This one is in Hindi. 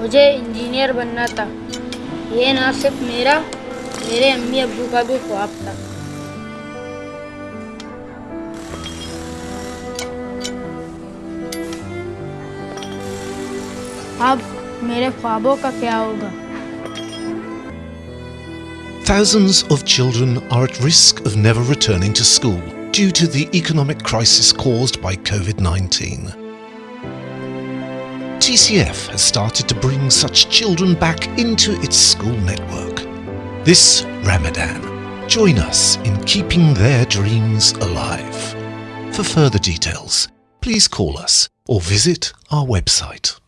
मुझे इंजीनियर बनना था ये ना सिर्फ़ मेरा मेरे अम्मी अब्बू का भी ख्वाब था अब मेरे ख्वाबों का क्या होगा Thousands of children are at risk of never returning to school due to the economic crisis caused by COVID-19. TCF has started to bring such children back into its school network. This Ramadan, join us in keeping their dreams alive. For further details, please call us or visit our website.